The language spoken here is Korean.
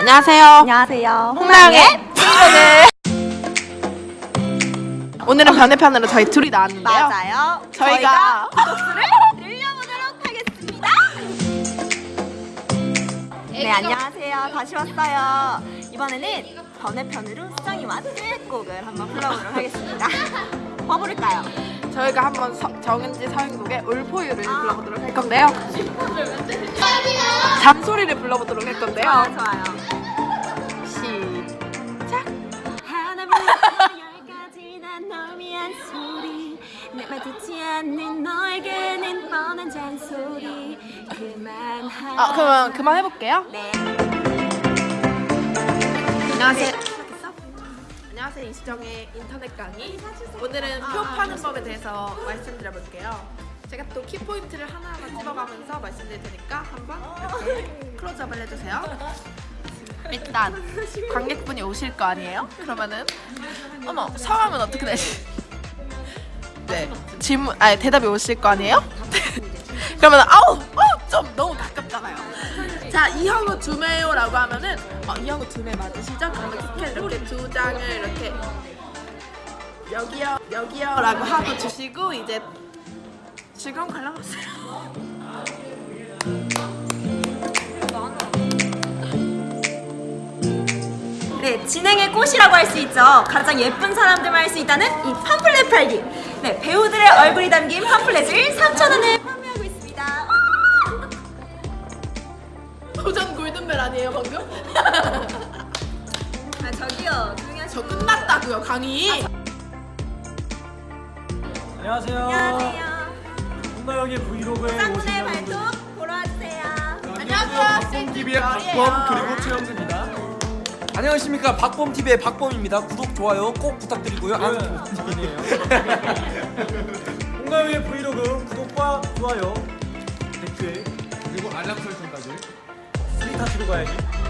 안녕하세요. 안녕하세요. 홍나영의 친구들. 오늘은 변해편으로 저희 둘이 나왔는데요. 맞아요. 저희가 구독수를 늘려보도록 하겠습니다. 네, 안녕하세요. 다시 왔어요. 이번에는 번외편으로 수정이와 듀엣곡을 한번 불러보도록 하겠습니다. 뭐 부를까요? 저희가 한번 서- 정은지 서인국의 울포유를 불러보도록 할 건데요. 잔소리를 불러보도록 할 건데요. 아, 좋아요. 시작. 아 그러면 그만 해볼게요. 네. 안녕하세요. 안녕하세요 이수정의 인터넷 강의. 오늘은 표 파는 법에 대해서 말씀드려볼게요. 제가 또 키포인트를 하나하나 집어가면서 말씀드릴 테니까 한번 이렇게 클로즈업을 해주세요. 일단 관객분이 오실 거 아니에요? 그러면은 어머 성함은 어떻게 되시? 네 질문 아니 대답이 오실 거 아니에요? 그러면 아우 자 이형우 두매요 라고 하면은 어, 이형우 두매 맞으시죠? 그러면 티켓 이렇게 두 장을 이렇게 여기요 여기요 라고 하고 주시고 이제 즐거운 관람 하세요. 네, 진행의 꽃이라고 할 수 있죠. 가장 예쁜 사람들만 할 수 있다는 이 팜플렛 팔기. 네, 배우들의 얼굴이 담긴 팜플렛을 3,000원에 방금? 아, 저기요. 조용히 저 하시고. 끝났다고요 강의. 안녕하세요. 안녕하세요. 홍나영의 브이로그에 여러분들. 발톱 보러 와주세요. 안녕하세요. 박범TV의 박범 그리고 최영수입니다. 안녕하십니까 박범TV의 박범입니다 구독 좋아요 꼭 부탁드리고요 아, 아니에요. 홍나영의 브이로그 구독과 좋아요, 댓글 그리고 알람 설정까지 스윗하시고 가야지.